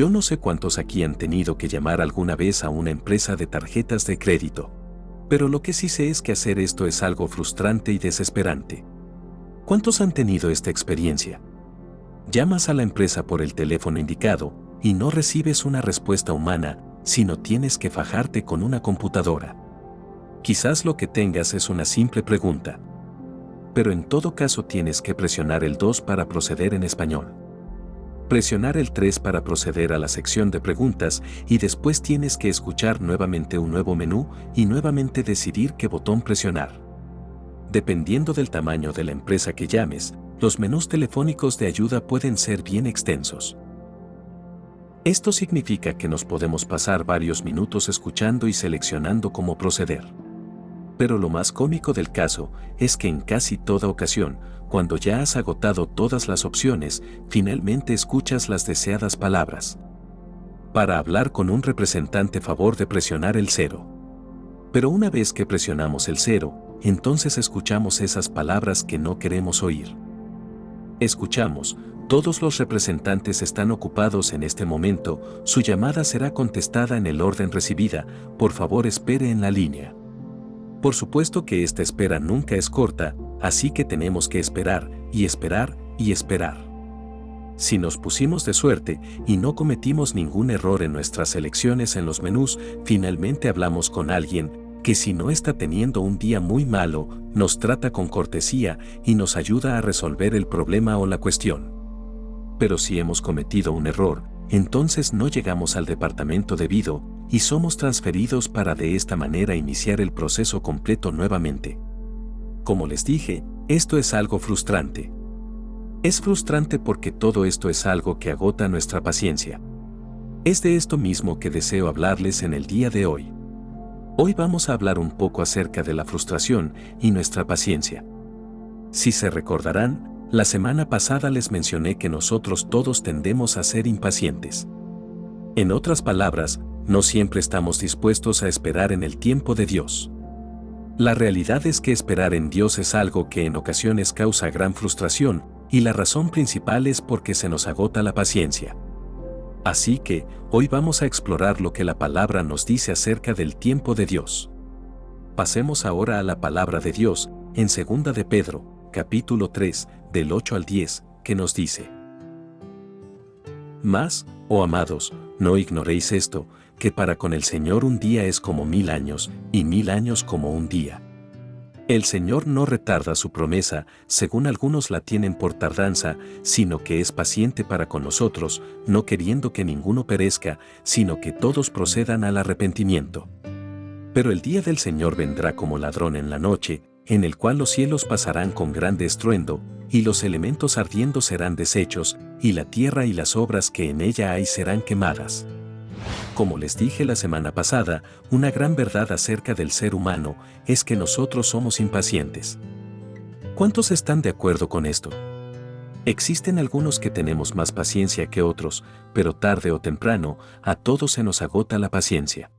Yo no sé cuántos aquí han tenido que llamar alguna vez a una empresa de tarjetas de crédito. Pero lo que sí sé es que hacer esto es algo frustrante y desesperante. ¿Cuántos han tenido esta experiencia? Llamas a la empresa por el teléfono indicado y no recibes una respuesta humana, sino tienes que fajarte con una computadora. Quizás lo que tengas es una simple pregunta. Pero en todo caso tienes que presionar el 2 para proceder en español presionar el 3 para proceder a la sección de preguntas y después tienes que escuchar nuevamente un nuevo menú y nuevamente decidir qué botón presionar. Dependiendo del tamaño de la empresa que llames, los menús telefónicos de ayuda pueden ser bien extensos. Esto significa que nos podemos pasar varios minutos escuchando y seleccionando cómo proceder. Pero lo más cómico del caso es que en casi toda ocasión, cuando ya has agotado todas las opciones, finalmente escuchas las deseadas palabras. Para hablar con un representante favor de presionar el cero. Pero una vez que presionamos el cero, entonces escuchamos esas palabras que no queremos oír. Escuchamos, todos los representantes están ocupados en este momento, su llamada será contestada en el orden recibida, por favor espere en la línea. Por supuesto que esta espera nunca es corta, así que tenemos que esperar, y esperar, y esperar. Si nos pusimos de suerte y no cometimos ningún error en nuestras elecciones en los menús, finalmente hablamos con alguien que si no está teniendo un día muy malo, nos trata con cortesía y nos ayuda a resolver el problema o la cuestión. Pero si hemos cometido un error, entonces no llegamos al departamento debido y somos transferidos para de esta manera iniciar el proceso completo nuevamente. Como les dije, esto es algo frustrante. Es frustrante porque todo esto es algo que agota nuestra paciencia. Es de esto mismo que deseo hablarles en el día de hoy. Hoy vamos a hablar un poco acerca de la frustración y nuestra paciencia. Si se recordarán, la semana pasada les mencioné que nosotros todos tendemos a ser impacientes. En otras palabras, no siempre estamos dispuestos a esperar en el tiempo de Dios. La realidad es que esperar en Dios es algo que en ocasiones causa gran frustración, y la razón principal es porque se nos agota la paciencia. Así que, hoy vamos a explorar lo que la palabra nos dice acerca del tiempo de Dios. Pasemos ahora a la palabra de Dios, en 2 de Pedro, capítulo 3, del 8 al 10, que nos dice. Más, oh amados, no ignoréis esto, que para con el Señor un día es como mil años, y mil años como un día. El Señor no retarda su promesa, según algunos la tienen por tardanza, sino que es paciente para con nosotros, no queriendo que ninguno perezca, sino que todos procedan al arrepentimiento. Pero el día del Señor vendrá como ladrón en la noche, en el cual los cielos pasarán con grande estruendo, y los elementos ardiendo serán deshechos, y la tierra y las obras que en ella hay serán quemadas. Como les dije la semana pasada, una gran verdad acerca del ser humano es que nosotros somos impacientes. ¿Cuántos están de acuerdo con esto? Existen algunos que tenemos más paciencia que otros, pero tarde o temprano, a todos se nos agota la paciencia.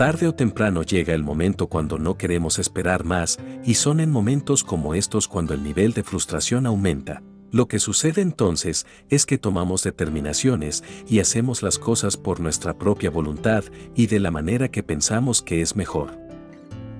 Tarde o temprano llega el momento cuando no queremos esperar más, y son en momentos como estos cuando el nivel de frustración aumenta. Lo que sucede entonces es que tomamos determinaciones y hacemos las cosas por nuestra propia voluntad y de la manera que pensamos que es mejor.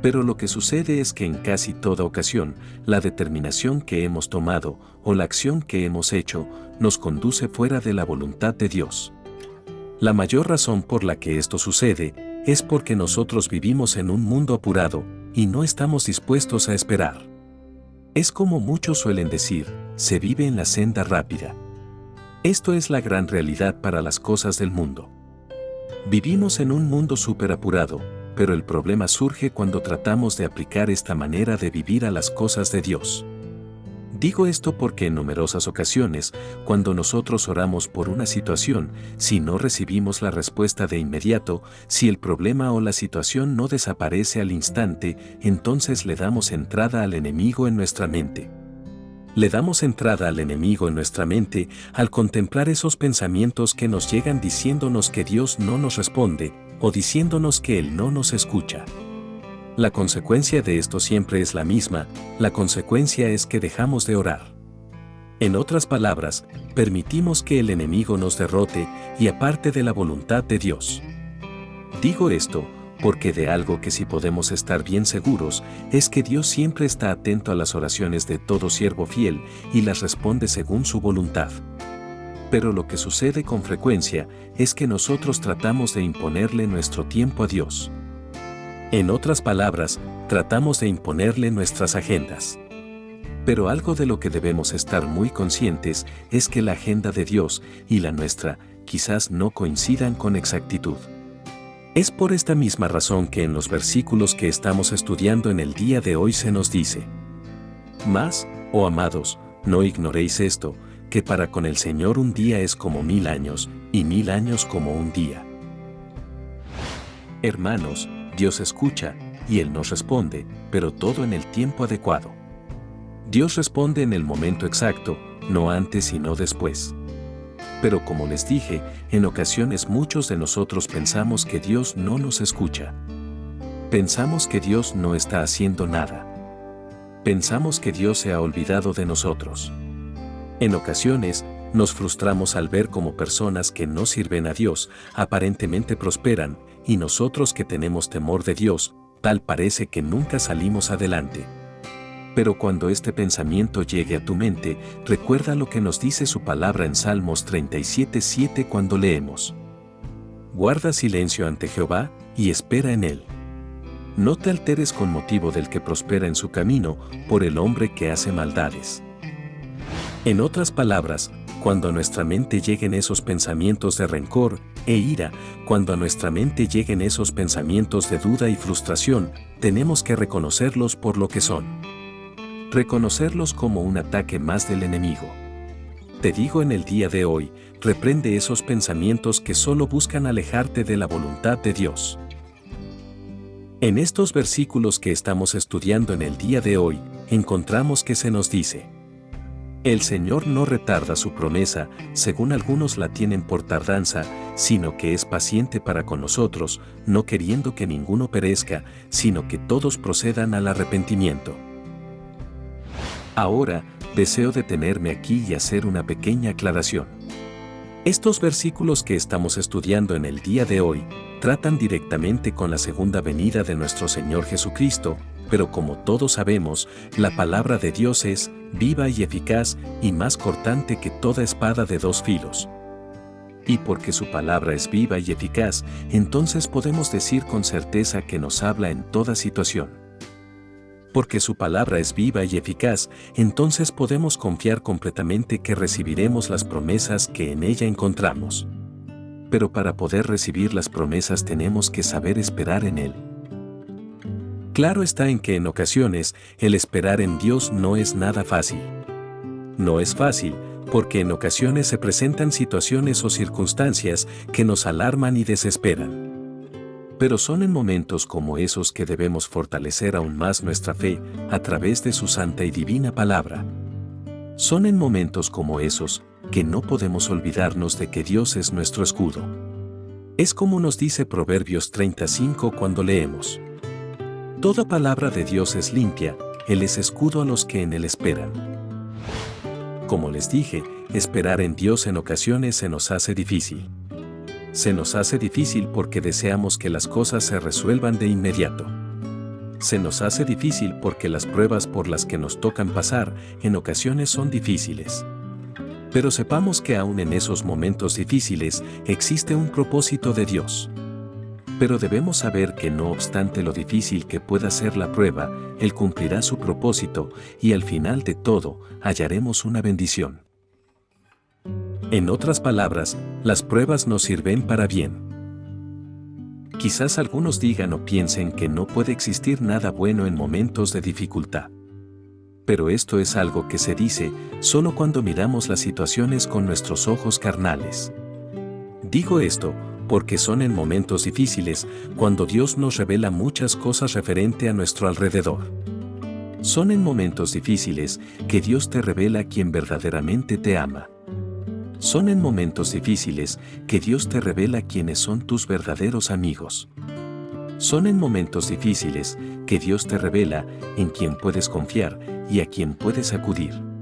Pero lo que sucede es que en casi toda ocasión, la determinación que hemos tomado o la acción que hemos hecho nos conduce fuera de la voluntad de Dios. La mayor razón por la que esto sucede es porque nosotros vivimos en un mundo apurado y no estamos dispuestos a esperar. Es como muchos suelen decir, se vive en la senda rápida. Esto es la gran realidad para las cosas del mundo. Vivimos en un mundo súper apurado, pero el problema surge cuando tratamos de aplicar esta manera de vivir a las cosas de Dios. Digo esto porque en numerosas ocasiones, cuando nosotros oramos por una situación, si no recibimos la respuesta de inmediato, si el problema o la situación no desaparece al instante, entonces le damos entrada al enemigo en nuestra mente. Le damos entrada al enemigo en nuestra mente al contemplar esos pensamientos que nos llegan diciéndonos que Dios no nos responde o diciéndonos que Él no nos escucha. La consecuencia de esto siempre es la misma, la consecuencia es que dejamos de orar. En otras palabras, permitimos que el enemigo nos derrote y aparte de la voluntad de Dios. Digo esto porque de algo que sí podemos estar bien seguros es que Dios siempre está atento a las oraciones de todo siervo fiel y las responde según su voluntad. Pero lo que sucede con frecuencia es que nosotros tratamos de imponerle nuestro tiempo a Dios. En otras palabras, tratamos de imponerle nuestras agendas. Pero algo de lo que debemos estar muy conscientes es que la agenda de Dios y la nuestra quizás no coincidan con exactitud. Es por esta misma razón que en los versículos que estamos estudiando en el día de hoy se nos dice, Más, oh amados, no ignoréis esto, que para con el Señor un día es como mil años, y mil años como un día. Hermanos, Dios escucha, y Él nos responde, pero todo en el tiempo adecuado. Dios responde en el momento exacto, no antes y no después. Pero como les dije, en ocasiones muchos de nosotros pensamos que Dios no nos escucha. Pensamos que Dios no está haciendo nada. Pensamos que Dios se ha olvidado de nosotros. En ocasiones, nos frustramos al ver como personas que no sirven a Dios aparentemente prosperan y nosotros que tenemos temor de Dios, tal parece que nunca salimos adelante. Pero cuando este pensamiento llegue a tu mente, recuerda lo que nos dice su palabra en Salmos 37.7 cuando leemos. Guarda silencio ante Jehová y espera en él. No te alteres con motivo del que prospera en su camino por el hombre que hace maldades. En otras palabras, cuando a nuestra mente lleguen esos pensamientos de rencor e ira, cuando a nuestra mente lleguen esos pensamientos de duda y frustración, tenemos que reconocerlos por lo que son reconocerlos como un ataque más del enemigo. Te digo en el día de hoy, reprende esos pensamientos que solo buscan alejarte de la voluntad de Dios. En estos versículos que estamos estudiando en el día de hoy, encontramos que se nos dice, El Señor no retarda su promesa, según algunos la tienen por tardanza, sino que es paciente para con nosotros, no queriendo que ninguno perezca, sino que todos procedan al arrepentimiento. Ahora, deseo detenerme aquí y hacer una pequeña aclaración. Estos versículos que estamos estudiando en el día de hoy tratan directamente con la segunda venida de nuestro Señor Jesucristo, pero como todos sabemos, la palabra de Dios es viva y eficaz y más cortante que toda espada de dos filos. Y porque su palabra es viva y eficaz, entonces podemos decir con certeza que nos habla en toda situación porque su palabra es viva y eficaz, entonces podemos confiar completamente que recibiremos las promesas que en ella encontramos. Pero para poder recibir las promesas tenemos que saber esperar en Él. Claro está en que en ocasiones el esperar en Dios no es nada fácil. No es fácil, porque en ocasiones se presentan situaciones o circunstancias que nos alarman y desesperan. Pero son en momentos como esos que debemos fortalecer aún más nuestra fe a través de su santa y divina palabra. Son en momentos como esos que no podemos olvidarnos de que Dios es nuestro escudo. Es como nos dice Proverbios 35 cuando leemos. Toda palabra de Dios es limpia, Él es escudo a los que en Él esperan. Como les dije, esperar en Dios en ocasiones se nos hace difícil se nos hace difícil porque deseamos que las cosas se resuelvan de inmediato. Se nos hace difícil porque las pruebas por las que nos tocan pasar en ocasiones son difíciles. Pero sepamos que aún en esos momentos difíciles existe un propósito de Dios. Pero debemos saber que no obstante lo difícil que pueda ser la prueba, Él cumplirá su propósito y al final de todo hallaremos una bendición. En otras palabras, las pruebas nos sirven para bien. Quizás algunos digan o piensen que no puede existir nada bueno en momentos de dificultad. Pero esto es algo que se dice solo cuando miramos las situaciones con nuestros ojos carnales. Digo esto porque son en momentos difíciles cuando Dios nos revela muchas cosas referente a nuestro alrededor. Son en momentos difíciles que Dios te revela quien verdaderamente te ama. Son en momentos difíciles que Dios te revela quiénes son tus verdaderos amigos. Son en momentos difíciles que Dios te revela en quién puedes confiar y a quién puedes acudir.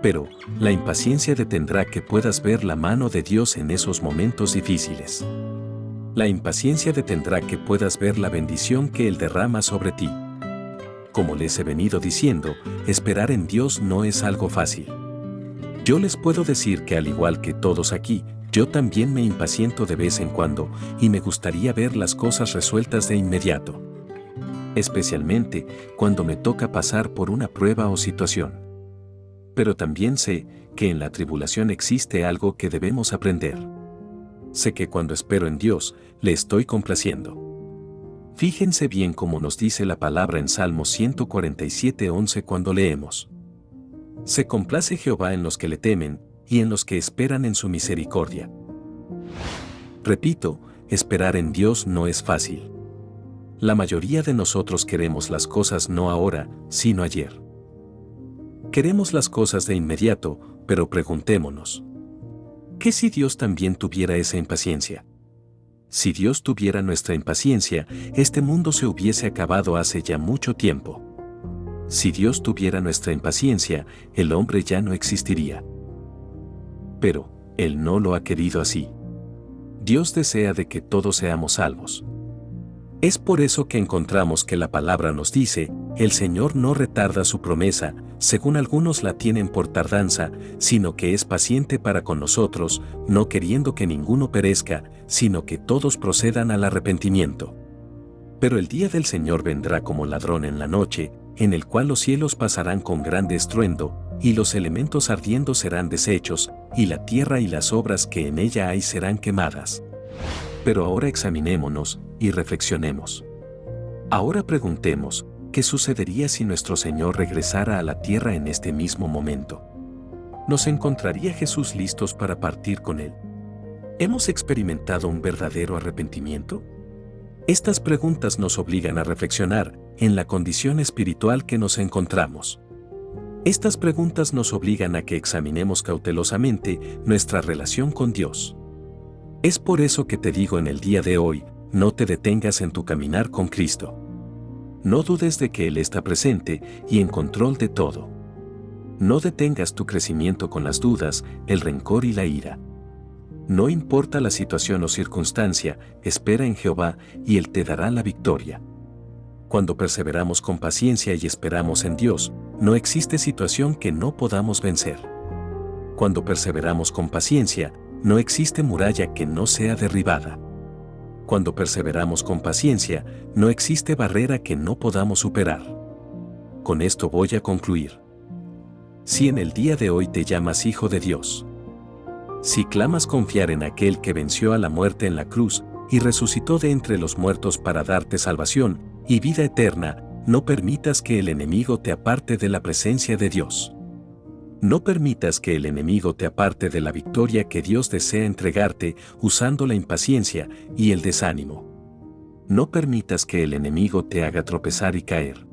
Pero, la impaciencia detendrá que puedas ver la mano de Dios en esos momentos difíciles. La impaciencia detendrá que puedas ver la bendición que Él derrama sobre ti. Como les he venido diciendo, esperar en Dios no es algo fácil. Yo les puedo decir que al igual que todos aquí, yo también me impaciento de vez en cuando y me gustaría ver las cosas resueltas de inmediato. Especialmente cuando me toca pasar por una prueba o situación pero también sé que en la tribulación existe algo que debemos aprender. Sé que cuando espero en Dios, le estoy complaciendo. Fíjense bien cómo nos dice la palabra en Salmo 147.11 cuando leemos. Se complace Jehová en los que le temen y en los que esperan en su misericordia. Repito, esperar en Dios no es fácil. La mayoría de nosotros queremos las cosas no ahora, sino ayer. Queremos las cosas de inmediato, pero preguntémonos. ¿Qué si Dios también tuviera esa impaciencia? Si Dios tuviera nuestra impaciencia, este mundo se hubiese acabado hace ya mucho tiempo. Si Dios tuviera nuestra impaciencia, el hombre ya no existiría. Pero, Él no lo ha querido así. Dios desea de que todos seamos salvos. Es por eso que encontramos que la palabra nos dice, el Señor no retarda su promesa, según algunos la tienen por tardanza, sino que es paciente para con nosotros, no queriendo que ninguno perezca, sino que todos procedan al arrepentimiento. Pero el día del Señor vendrá como ladrón en la noche, en el cual los cielos pasarán con grande estruendo, y los elementos ardiendo serán deshechos, y la tierra y las obras que en ella hay serán quemadas. Pero ahora examinémonos y reflexionemos. Ahora preguntemos, ¿qué sucedería si nuestro Señor regresara a la tierra en este mismo momento? ¿Nos encontraría Jesús listos para partir con Él? ¿Hemos experimentado un verdadero arrepentimiento? Estas preguntas nos obligan a reflexionar en la condición espiritual que nos encontramos. Estas preguntas nos obligan a que examinemos cautelosamente nuestra relación con Dios. Es por eso que te digo en el día de hoy, no te detengas en tu caminar con Cristo. No dudes de que Él está presente y en control de todo. No detengas tu crecimiento con las dudas, el rencor y la ira. No importa la situación o circunstancia, espera en Jehová y Él te dará la victoria. Cuando perseveramos con paciencia y esperamos en Dios, no existe situación que no podamos vencer. Cuando perseveramos con paciencia, no existe muralla que no sea derribada. Cuando perseveramos con paciencia, no existe barrera que no podamos superar. Con esto voy a concluir. Si en el día de hoy te llamas hijo de Dios, si clamas confiar en aquel que venció a la muerte en la cruz y resucitó de entre los muertos para darte salvación y vida eterna, no permitas que el enemigo te aparte de la presencia de Dios. No permitas que el enemigo te aparte de la victoria que Dios desea entregarte usando la impaciencia y el desánimo. No permitas que el enemigo te haga tropezar y caer.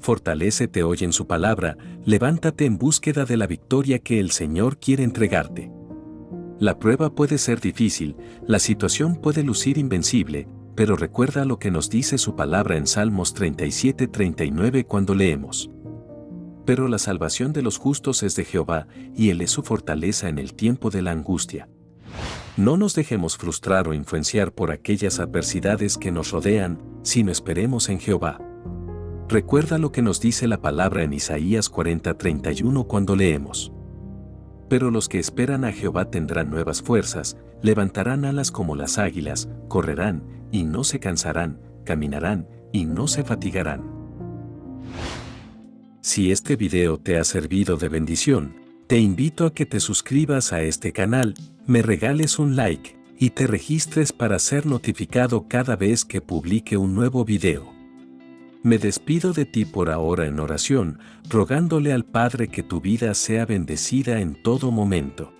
Fortalécete hoy en su palabra, levántate en búsqueda de la victoria que el Señor quiere entregarte. La prueba puede ser difícil, la situación puede lucir invencible, pero recuerda lo que nos dice su palabra en Salmos 37-39 cuando leemos. Pero la salvación de los justos es de Jehová, y Él es su fortaleza en el tiempo de la angustia. No nos dejemos frustrar o influenciar por aquellas adversidades que nos rodean, sino esperemos en Jehová. Recuerda lo que nos dice la palabra en Isaías 40:31 cuando leemos. Pero los que esperan a Jehová tendrán nuevas fuerzas, levantarán alas como las águilas, correrán, y no se cansarán, caminarán, y no se fatigarán. Si este video te ha servido de bendición, te invito a que te suscribas a este canal, me regales un like y te registres para ser notificado cada vez que publique un nuevo video. Me despido de ti por ahora en oración, rogándole al Padre que tu vida sea bendecida en todo momento.